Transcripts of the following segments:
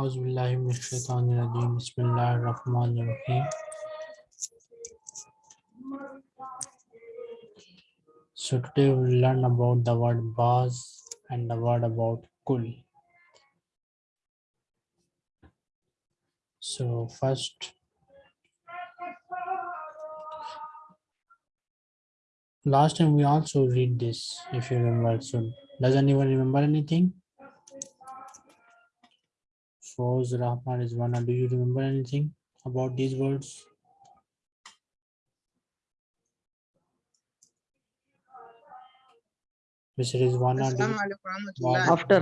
Bismillahir-Rahmanir-Rahim. So today we will learn about the word baz and the word about kul. So first, last time we also read this, if you remember. So does anyone remember anything? Foz Rahman is one. Do you remember anything about these words? Mr. Rizwana, do Assalamu you- alaikum warahmatullah. After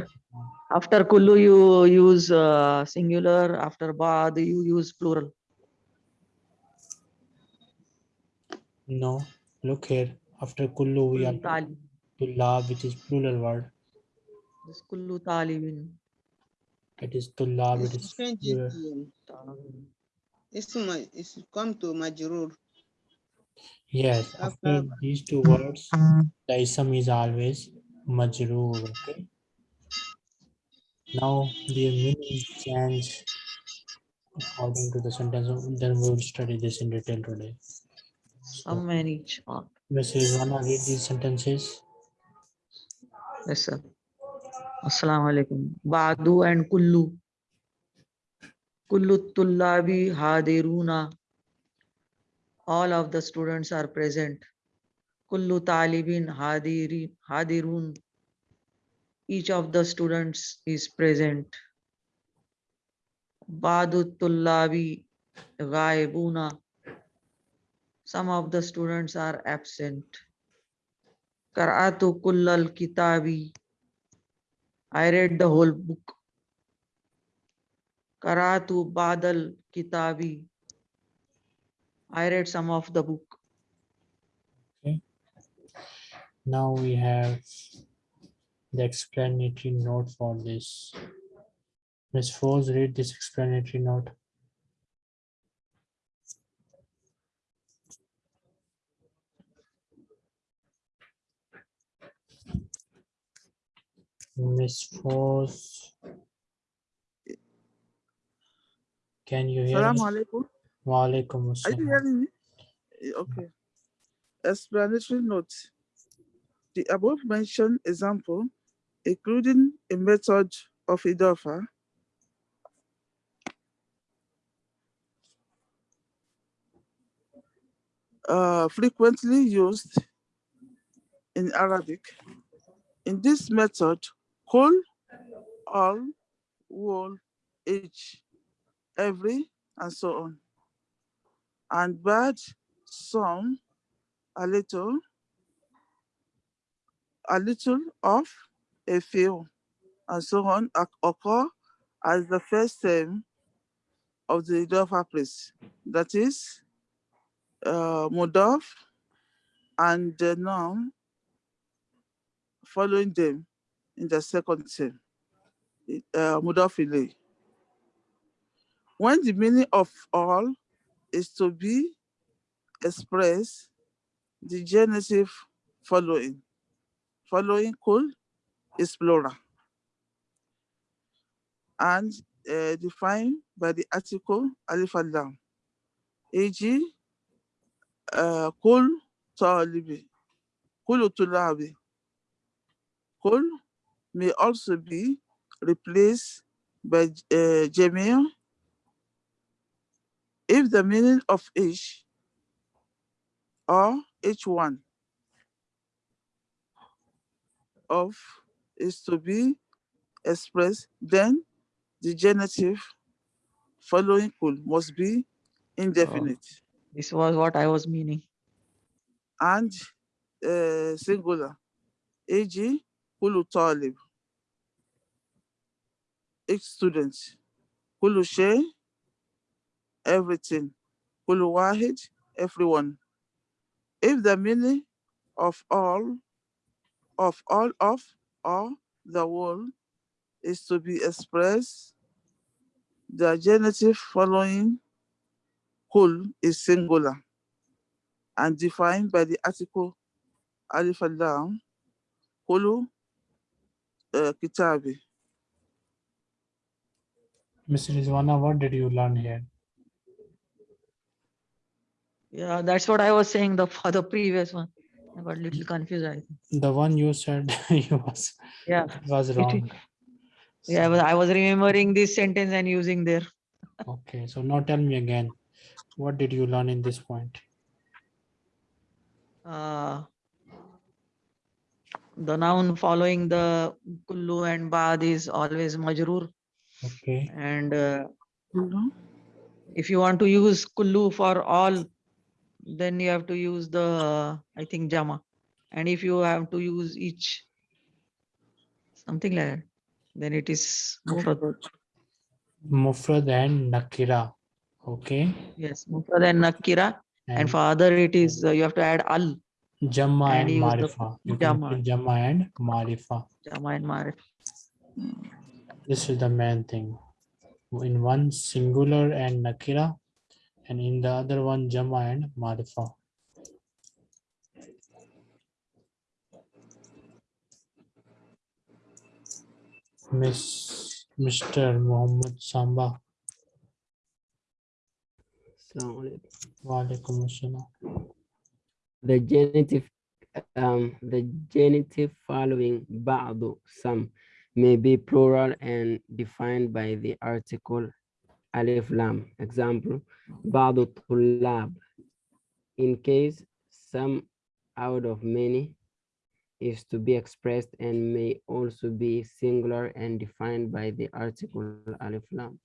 after kullu you use uh, singular, after bad you use plural. no. Look here. After kullu, we have tali- tullab, which is plural word. this kullu talibin. It is tullab. It It's is to- It's ma- it's come to majrur. Yes, After- after these two words, the ism is always majroor. Okay. Now the meaning change according to the sentence. Then we will study this in detail today. How So, many chart? Mrs. Rizwana, read these sentences. Yes, sir. Assalamu alaikum. Badu and kullu. Kullu tullabi hadiruna. All of the students are present. Kullu talibin hadiri hadirun. Each of the students is present. Badu tullabi ghaibuna. Some of the students are absent. Qara'atu kullal kitabi. I read the whole book. Qara'atu badal kitabi. I read some of the book. Okay. Now we have the explanatory note for this. Ms. Foz, read this explanatory note. Ms. Foz. Can you hear Salaam me? alaikum. Wa alaikum Are you hearing me? Eh, Okay. Explanatory note. The above mentioned example, including a method of idafa, uh, frequently used in Arabic. In this method, kul, all, wall, each, every, and so on. And bad, some, a little, a little of, a few, and so on occur as the first term of the Idafa place. That is, uh, Mudaf and the noun following them in the second i- uh. When the meaning of all is to be expressed, the genitive following, following kul is plural and uh, defined by the article alif and lam, e.g., uh, kul talibi. Kul may also be replaced by uh, jamil if the meaning of each or each one of is to be expressed, then the genitive following kul must be indefinite This was what I was meaning. and uh, singular, e.g., kulu talib, each student, kulu shay, everything, kulu wahid, everyone. If the meaning of all, of all of, or the whole is to be expressed, the genitive following kul is singular and defined by the article alif al-lam kulu uh, kitabi. Mr. Rizwana, what did you learn here? Yeah, that's what I was saying the for the previous one. I got a little confused. I think. The one you said you was Yeah, was it- wrong. yeah. I was, I was remembering this sentence and using there. Okay, so now tell me again, what did you learn in this point? Uh, the noun following the kullu and bad is always majrur. Okay, And uh, Mhm. if you want to use kullu for all, then you have to use the, I think, jama. And if you have to use each, something like that, then it is mufrad. Mufrad and Nakira. Okay, Yes, mufrad and nakira. And and for other, it is, uh, you have to add al, Jamma and and Marifa. You can Jamma. put Jamma and Marifa. jama and marif. This is the main thing. In one singular and nakira, and in the other one jama and marifa. Miss Mr. Muhammad Samba. The genitive um the genitive following ba'du some may be plural and defined by the article alif lam. Example, ba'du tulab. In case some out of many is to be expressed and may also be singular and defined by the article alif lam.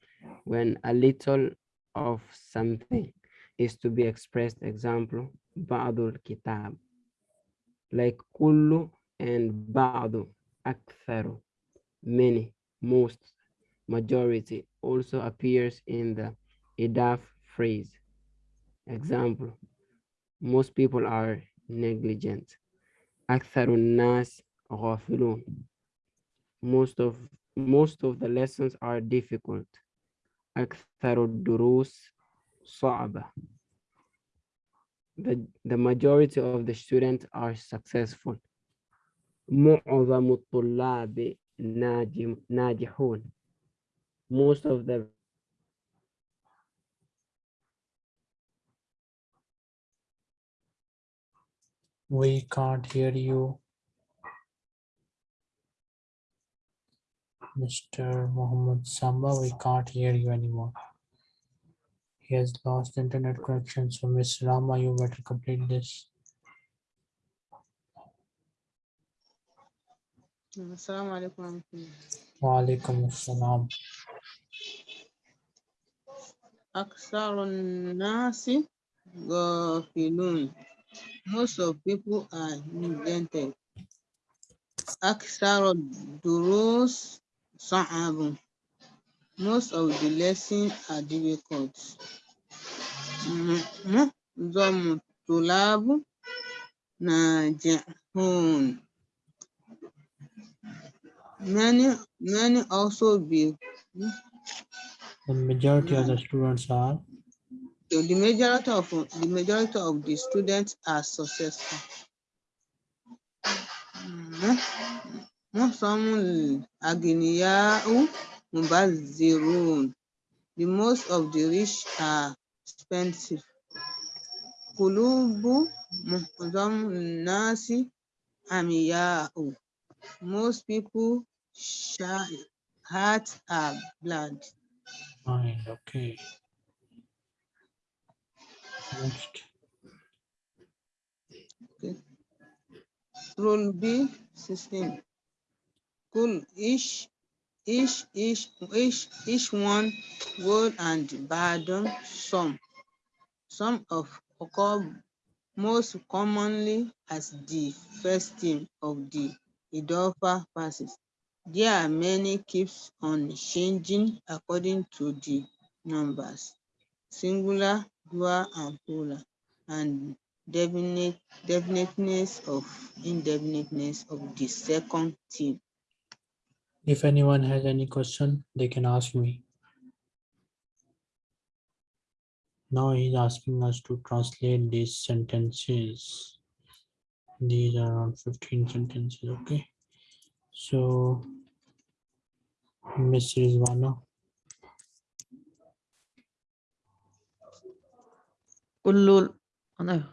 When a little of something is to be expressed, example, ba'dul kitab, like kullu and ba'du, aktharu many, most, majority also appears in the idaf phrase. Example, most people are negligent. أكثر الناس غافلون. Most of most of the lessons are difficult. أكثر الدروس صعبة. The, the majority of the students are successful. معظم الطلاب najim, najihun. Most of the We can't hear you. Mr. Mohammed Samba, we can't hear you anymore. He has lost internet connection, so Miss Rama, you better complete this. Assalamu alaikum warahmatullahi. Walaikum assalam. أكثر الناس غافلون. Most of people are neglected. أكثر الدروس صعب. Most of the lessons are difficult. م- معظم الطلاب ناجحون. Many, many also be. The majority of the students are. So the majority of the majority of the students are successful. The most of the rich are expensive. Most people shy, hearts are um, blood. fine. Okay. Next. Rule B system. Cool each each each each each one good and bad some. Some of occur most commonly as the first team of the Idofa passes. There are many keeps on changing according to the numbers, singular, dual, and plural, and definite definiteness of indefiniteness of the second team. If anyone has any question, they can ask me. Now he's asking us to translate these sentences. These are around 15 sentences, okay? So Ms. Rizwana. Kullu, no,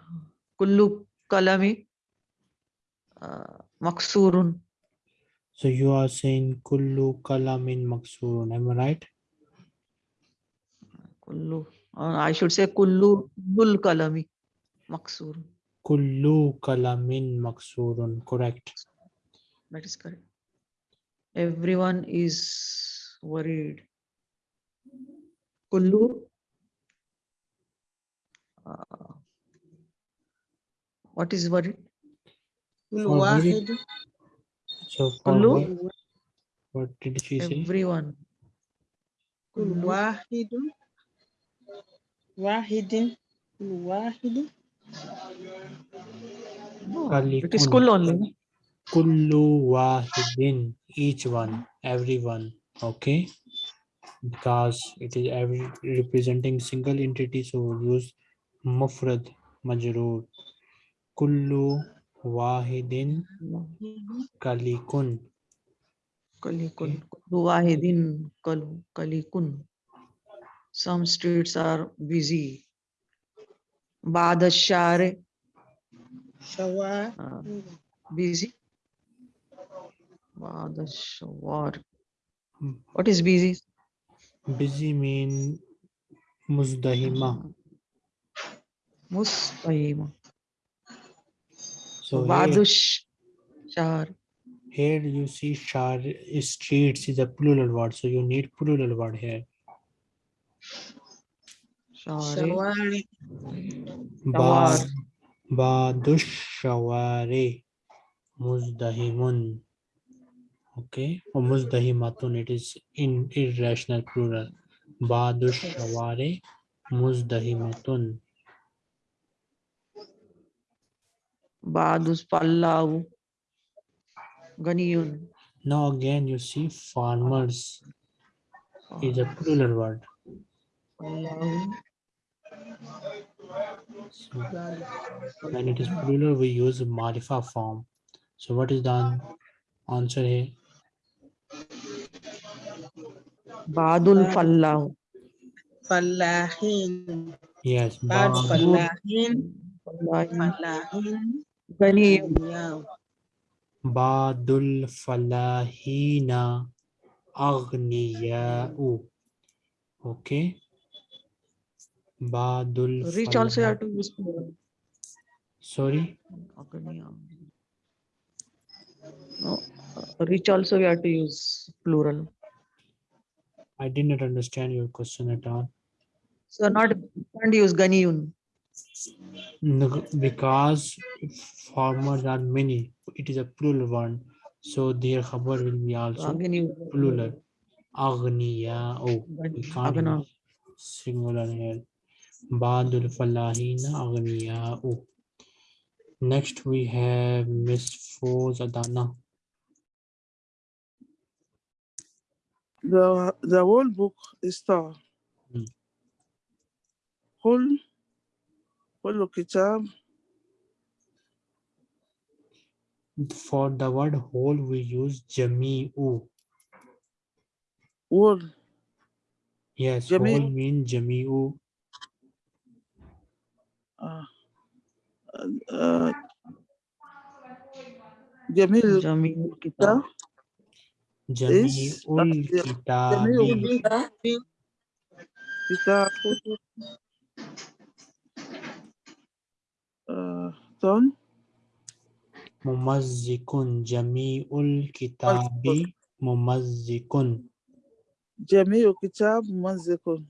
kullu kalami uh, maksurun. So you are saying kullu kalamin maksurun, am I right? Kullu, uh, I should say kullu bul kalami maksurun. Kullu kalamin maksurun, correct. That is correct everyone is worried. Kullu. Uh, what is worried? Kullu. Kullu. What did she say? Everyone. Kullu. Wahidun. Wahidin. Kullu wahidin. No, it is kullu only kullu wahidin, each one, everyone, okay? Because it is every representing single entity, so we'll use mufrad, majroor. Kullu wahidin kalikun. Kalikun. Kullu wahidin kalikun. Some streets are busy. Badashare. Shawa. Uh, busy. Badash war. What is busy? Busy mean muzdahima. Mustahima. So Badush Shar. Here you see Shar streets is a plural word, so you need plural word here. Shawari. Ba, badush shawari. Muzdahimun. Okay, or muzdahimatun. It is in irrational plural. Badush shaware muzdahimatun. بعد الفلاو غني Now again you see farmers is a plural word. فلاو So when it is plural, we use marifa form. So what is the an- answer here? Badul Fallahu. Fallahin. Yes. Bad Fallahin. Fallahin. Ghaniyun. Badul Fallahina Aghniya'u. Okay. Badul Reach Fallah. also you have to use. Sorry? Aghniya'u. No. Uh, rich also we have to use plural. I did not understand your question at all. So not can't use ganiyun. Because farmers are many, it is a plural one. So their khabar will be also plural. We can't Agna. use singular here. Badul falahina aghniya'u. Next we have Miss Foz The, the whole book is star. Hmm. كل كل كتاب For the word whole, we use jami'u. whole Yes, Jami- whole mean jami'u. uh, uh, جميل Jamil kitab. Jami'ul kitabi. Kitab. Uh, Tom. Mumazzikun jami'ul kitabi mumazzikun. Jami'ul kitab mumazzikun.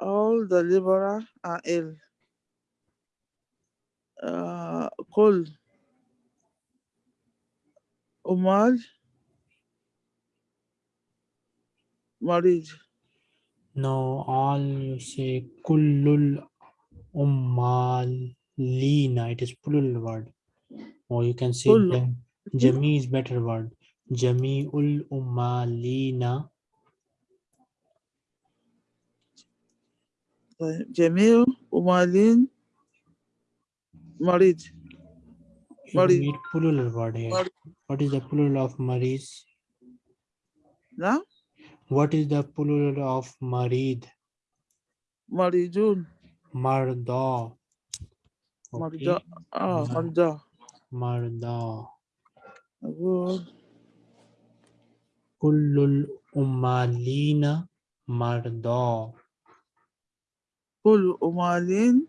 All the libera are ill. Uh, ah, cold. Umal, marriage. No, all you say kullul ummalina. It is plural word. Or you can say jami is better word. Jami ul ummalina. Jamil umalin marriage. Married. You need plural word here. Married. What is the plural of maris? Huh? What is the plural of marid? Maridun. Marda. Okay. Marda. Ah, Marda. Marda. Good. Kullul umalina marda. Kullul umalin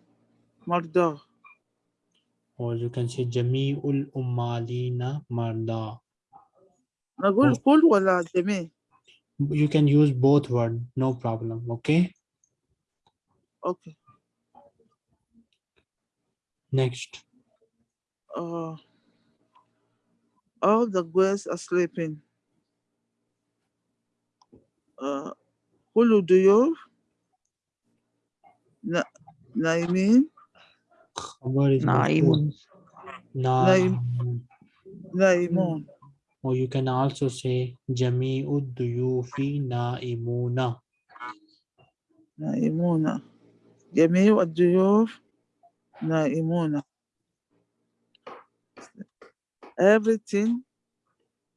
marda Or you can say Jami'ul umalina marda. نقول Oh. كل ولا جميع You can use both word, no problem. Okay. okay Next. uh, all the girls are sleeping uh, كل الضيوف نا- Naimun. Naimun. Naimun. Or you can also say Jami'ud duyufi naimuna. Naimuna. Jami'ud duyuf naimuna. Everything,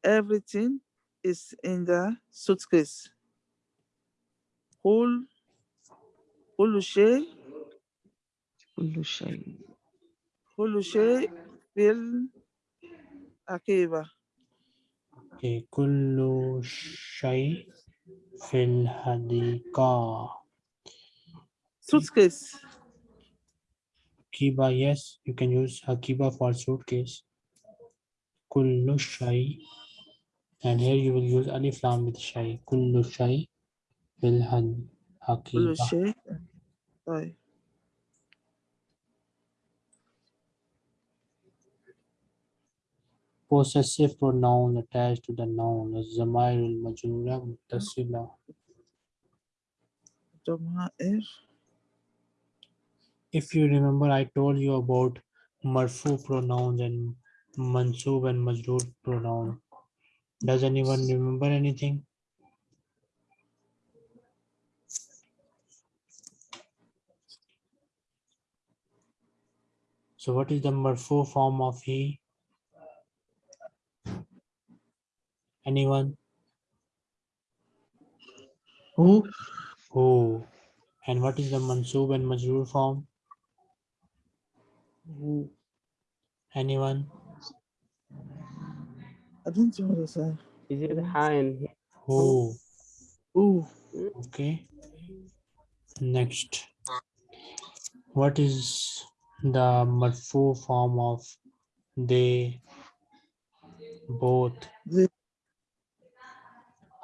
everything is in the suitcase. All, all كل شيء كل شيء في العقيبة Okay. Kullu shay fil hadika. suitcase Hakiba, yes, you can use Hakiba for suitcase. Kullu shay. And here you will use alif lam with shay. Kullu shay fil had كل hakiba. Possessive pronoun attached to the noun. الزمائر المجرورة متصلة. ضمائر If you remember, I told you about marfu pronouns and mansub and majroor pronoun. Does anyone remember anything? So what is the marfu form of he? Anyone? Who? Who? And what is the mansub and majroor form? Who? Anyone? I don't know what to say Is it high and Who? Okay. Next. What is the marfu form of they both the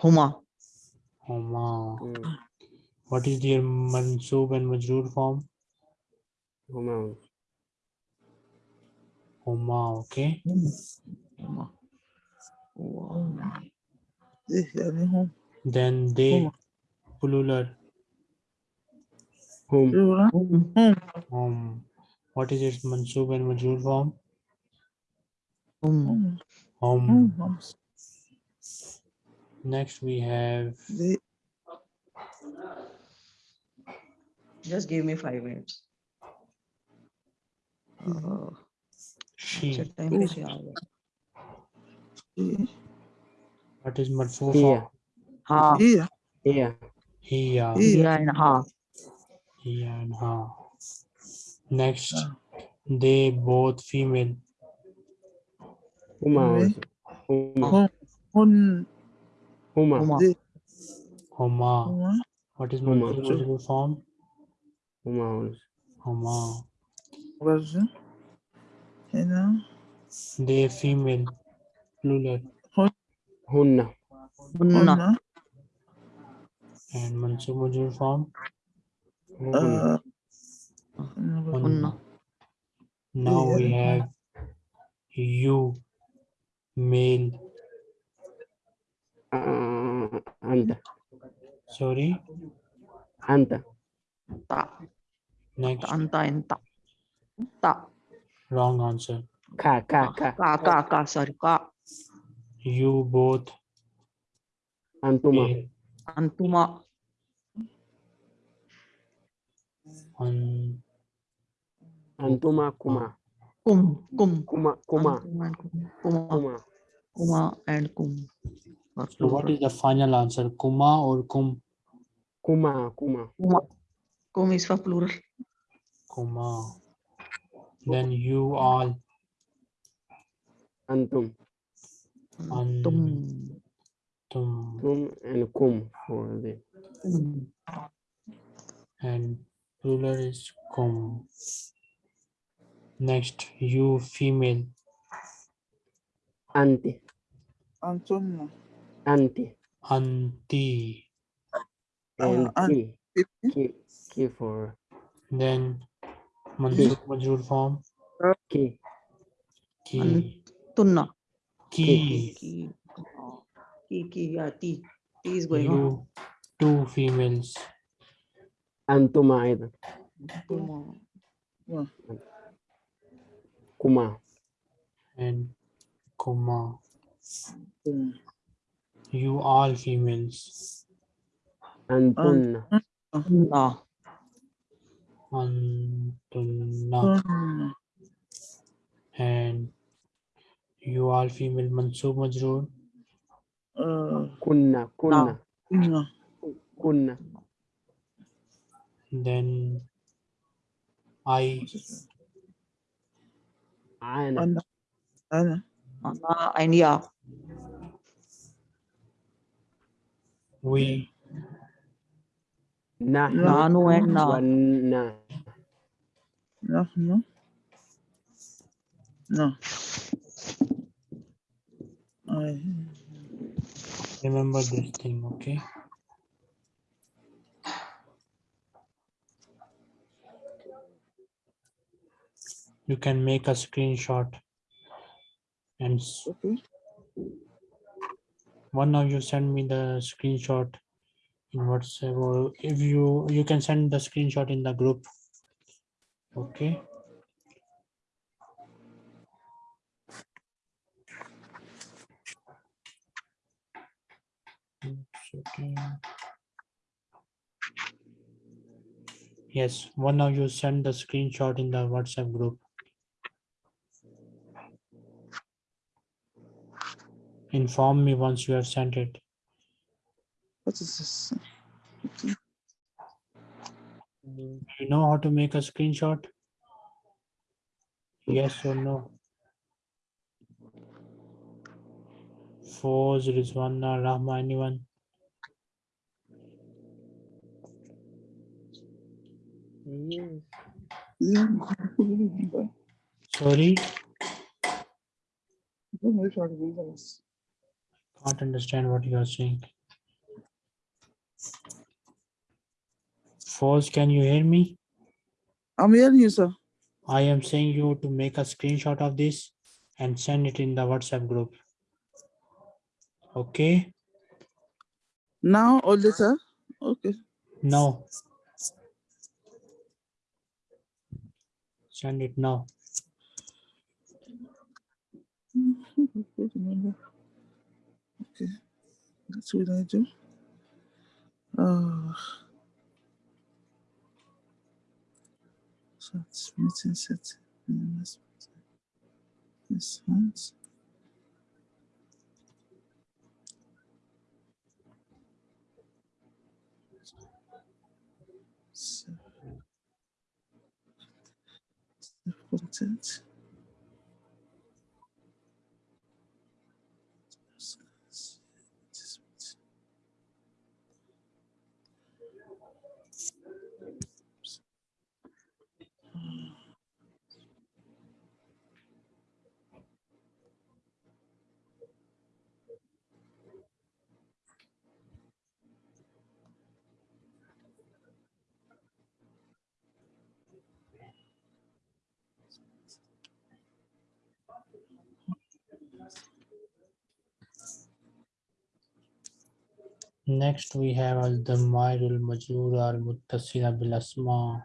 Huma. Huma. Hmm. What is their mansub and majroor form? Huma. Huma, okay. Huma. Huma. Then they plural. Home. Home. Home. What is its mansub and majroor form? Home. Home. Home. Next we have. The... Just give me five minutes. Oh. She. What is marfu Yeah. Yeah. Yeah. Yeah and ha. Yeah and ha. Next, they both female. Uma. Uma. Homa, Homa, What is Homa? multiple form? Huma. Homa. Was you know? They female. Plural. Hunna. Hunna. And Mansub form? Hunna. Uh, Hunna. Now we have you, male, uh, anta. Sorry. Anta. Ta. Next, Anta and ta. Ta. wrong answer. Ka. Ka. Ka. Ka. Ka. Ka. Sorry. Ka. You both Antuma. male. Antuma. On Antuma. Kuma. Kum. Kum. Kuma. Kuma. And kum. Kuma. Kuma. Kuma and kum. Or so what plural. is the final answer? Kuma or kum? Kuma. Kuma. Kuma. Kum is for plural. kuma. Then you all, Antum. Tum. tum, Tum and kum for the mm. and plural is kum. Next, you female, anti. Antonio. Anti. Anti. Oh, anti. K. K for. Then Manjur, Manjur form. K. K. Tunna. K. K. K. Key. Yeah, T. T is going you, on. Two females. Antuma either. Antuma. Yeah. Kuma. And Kuma. You all females, Antunna. Tunna. antunna. Mm. and you all female mansub majroor Uh, Kunna. Kunna. no. Kunna. then I Ana. Anna. Anna. Ana and ya. We Nahnu. Nanu and na. Wanna. No. No. No. Eh, I. remember this thing okay you can make a screenshot and s- Okay. One of you send me the screenshot in whatsapp or if you you can send the screenshot in the group okay. Yes, one of you send the screenshot in the WhatsApp group. Inform me once you have sent it. What is this? Do You know how to make a screenshot? Yes or no? Foz, Rizwana, Rahma, anyone? Sorry, can't understand what you are saying. Foz, can you hear me? I'm hearing you, sir. I am saying you to make a screenshot of this and send it in the WhatsApp group. Okay, Now or later? Okay. now. Send it now. Okay. That's what I do. Uh, so it's meeting set. This one's. So, content. Next, we have al damair al majrur al muttasila bil asma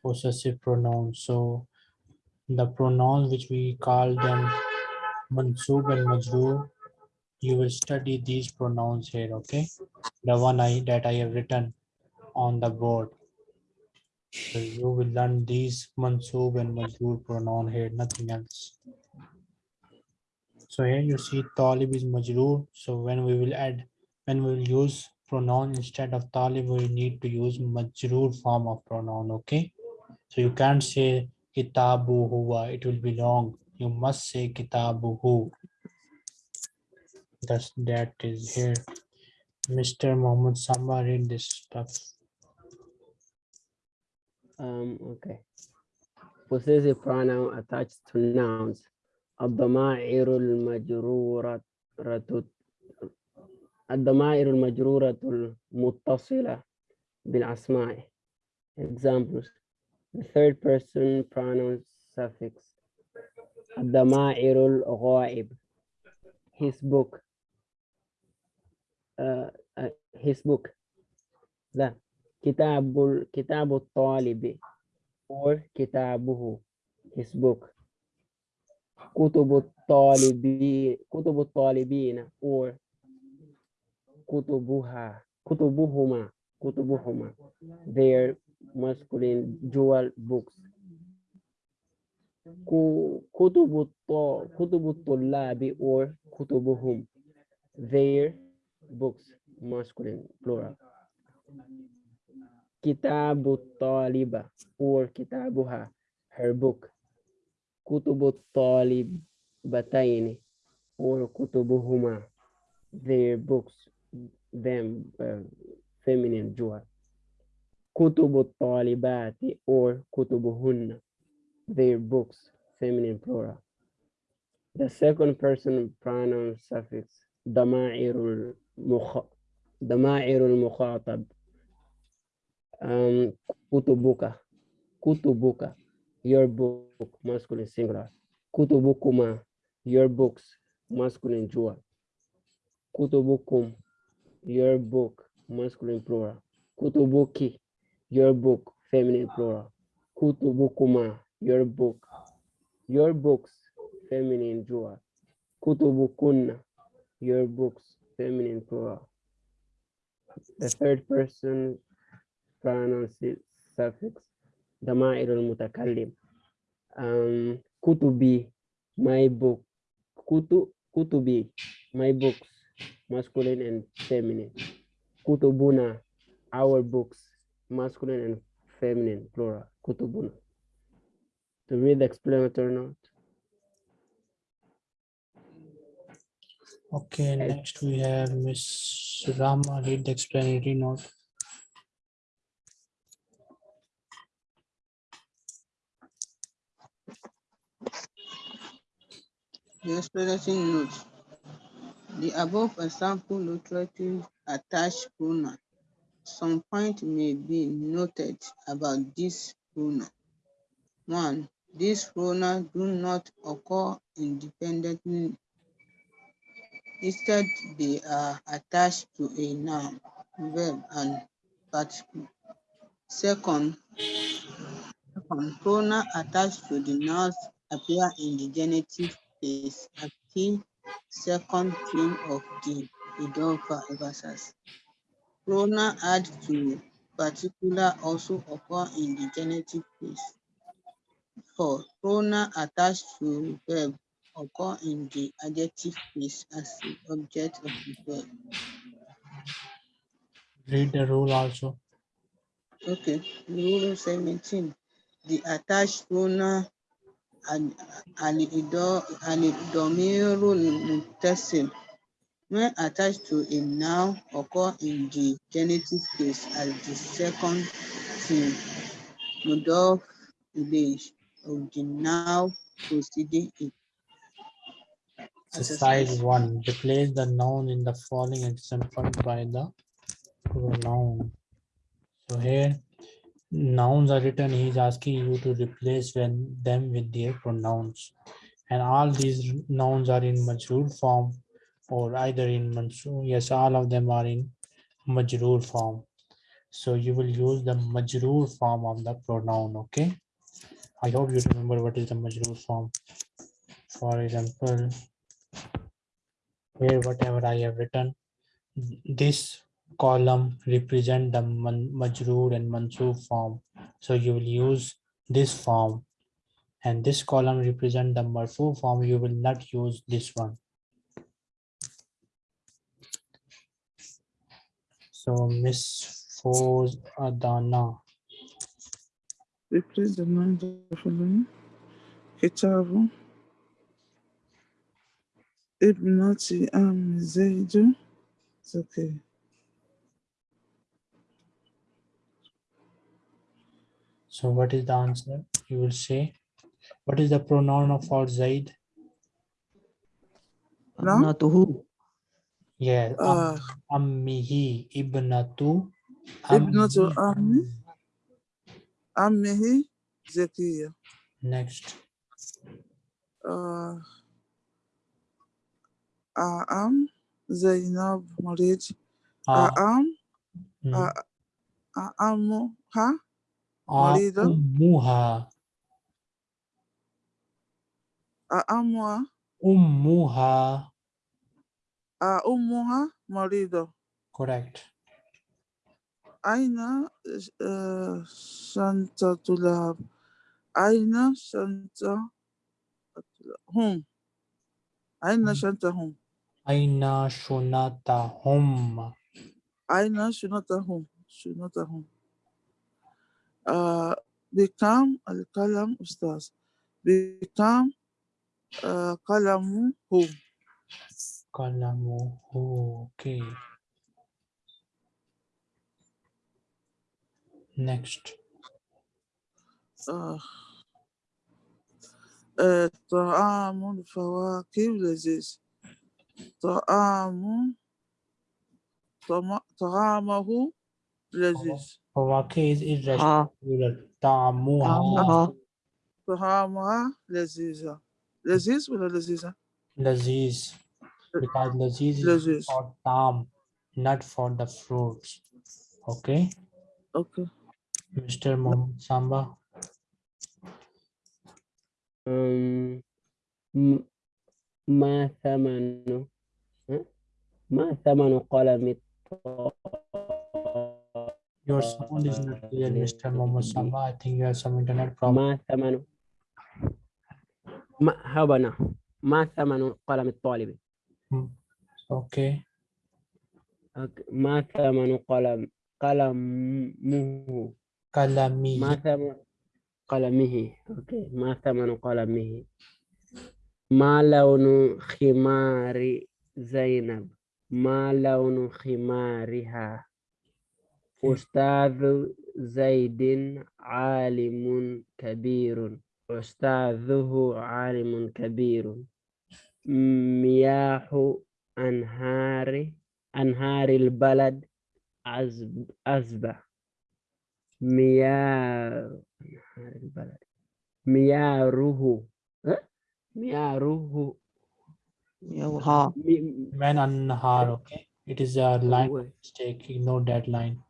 possessive pronouns. So the pronouns which we call them mansub and majrur, you will study these pronouns here, okay? The one I that I have written on the board. So you will learn these mansub and majrur pronoun here, nothing else. So here you see talib is majrur. So when we will add, when we will use pronoun instead of talib, we need to use majrur form of pronoun, okay? So you can't say kitabu huwa, it will be long. You must say kitabuhu. That's that is here. Mr. Muhammad Samba read this stuff. Um, okay. Possessive pronoun attached to nouns. الضمائر المجرورة الضمائر المجرورة المتصلة بالأسماء. Examples. The third person pronoun suffix. الضمائر الغائب. His book. Uh, uh, his book. لا. كتاب كتاب الطالب or كتابه his book كتب الطالبين كتب الطالبين or kutubuha, kutubuhuma, kutubuhuma, their masculine dual books. Kutubutullabi or kutubuhum, their books, masculine, plural. Kitabu taliba or kitabuha, her book. Kutubu talibataini or kutubuhuma, their books them uh, feminine dual. Kutubu talibati or kutubuhunna, their books, feminine plural. The second person pronoun suffix, dama'irul mukhatab. Um, kutubuka, kutubuka, your book, masculine singular. Kutubukuma, your books, masculine dual. Kutubukum, your book, masculine plural. Kutubuki, your book, feminine plural. Kutubukuma, your book. Your books, feminine plural. Kutubukuna, your books, feminine plural. The third person pronounces suffix, Dama al-mutakallim. Um, kutubi, my book. Kutu, kutubi, my books masculine and feminine. Kutubuna, our books, masculine and feminine, plural, kutubuna. To read the explanatory note. Okay, next we have Miss Rama read the explanatory note. Yes, presenting notes. The above example literature attached pronoun. Some point may be noted about this pronoun. One, these pronouns do not occur independently. Instead, they are attached to a noun, verb, and particle. Second, second, pronoun attached to the nouns appear in the genitive case as key second theme of the Idofa emphasis. Pronoun add to particular also occur in the genitive case. Four, pronoun attached to verb occur in the adjective case as the object of the verb. Read the rule also. Okay, rule seventeen, the attached pronoun and alidomirul muttasil when attached to a noun occur in the genitive case as the second thing mudaf ilayh of the noun preceding it. Exercise one, replace the noun in the following example by the pronoun. So here nouns are written, he is asking you to replace when them with their pronouns. And all these nouns are in majrur form or either in mansur. Yes, all of them are in majrur form. So you will use the majrur form of the pronoun, okay? I hope you remember what is the majrur form. For example, here whatever I have written, this column represent the majroor and mansoob form. So you will use this form. And this column represent the marfu form. You will not use this one. So Miss Foz Adana. Replace the am Zaidu. It's okay. So what is the answer? You will say, what is the pronoun of for Zaid? No? Abnatuhu. Yeah, Uh, ammihi, ibnatu. Ibnatu ammihi. ammi. Ammihi Zakiya. Next, Uh, I am Zainab Marid. I ah, am. Morida. Ummuha. A amor, um muha. A ummuha marido Correct. Aina uh, Santa Tulab. Aina Santa Hum. Aina hum. Santa Hum. Aina Shunata Hum. Aina Shunata Hum. Shunata Hum. آه بكم القلم أستاذ؟ بكم آه قلمه؟ Kalamuhu, okay. Next, آه آه طعام الفواكه لذيذ طعام طعام- طعامه لذيذ Fawake is irrational. Ha. plural. Ta'amuha, Tamuha. طعامها لذيذة لذيذ ولا لذيذة؟ laziz. Because laziz is لذيذ for tam, not for the fruits. Okay, أوكي Mr. Mohammed Samba. Um, م- ما ثمن ها؟ ما ثمن قلم Your sound is not clear, Mr. Mohammed Samba. I think you have some internet problem. ما ثمن ما هبنا ما ثمن قلم الطالب Okay, أوكي. ما ثمن قلم قلمه kalami. ما ثمن قلمه أوكي ما ثمن قلمه ما لون خمار زينب ما لون خمارها أستاذ زيد عالم كبير أستاذه عالم كبير مياه أنهار أنهار البلد عذب أزبة مياه أنهار البلد مياره ها؟ مياره Yawha. مي- Man Annahar. Okay, it is a line mistake. Ignore that line.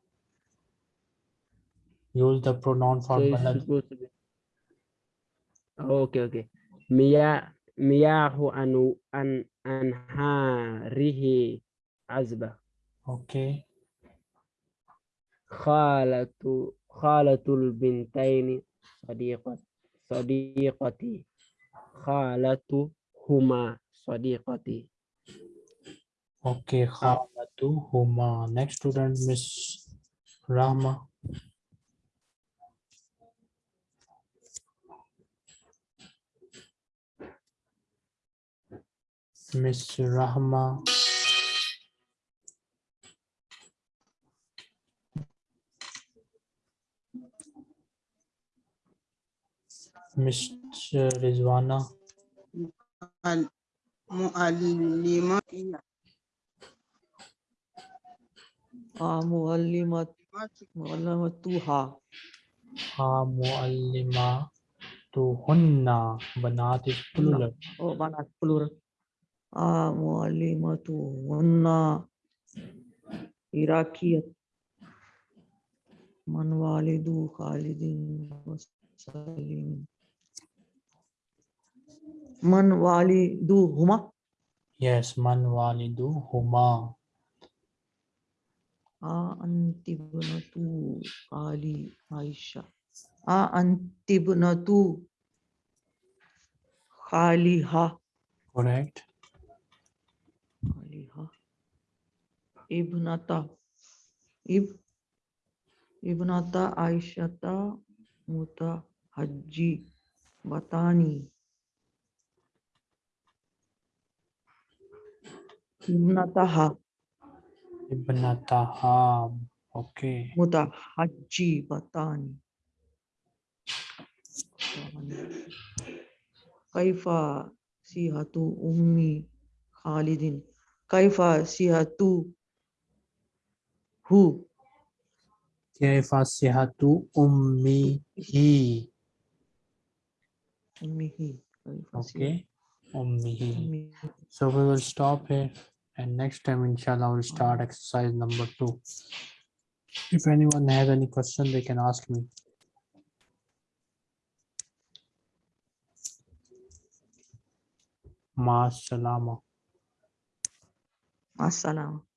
Use the pronoun for so it's balad. supposed to be okay okay مياه مياه أن أن أنهاره عذبة Okay, خالة خالة البنتين صديقة صديقتي خالتهما صديقتي okay. Khalatu huma. Next student, Miss Rahma. Miss Rahma. Mr. Rizwana. Al- Mu'allima iya. Ah, muallimat. Muallimatuha. Ha muallima tuhunna. Banat is plural. Oh, banat plural. मुअल्लिमतुहुन्ना इराकियत मन वालिदु खालिदिन सलीम मन वालिदु Huma yes man walidu huma a antibnatu ali aisha a antibnatu khaliha correct Ibnata. Ib. Ibnata Aishata mutahajji batani ibnataha Ibnataha. Okay. mutahajji batani kaifa sihatu ummi khalidin kaifa sihatu sihatu ummihi. ummihi kaifa Okay. Ummihi So we will stop here and next time inshallah we'll start ah. exercise number two. If anyone has any question, they can ask me. Ma salama. Assalam.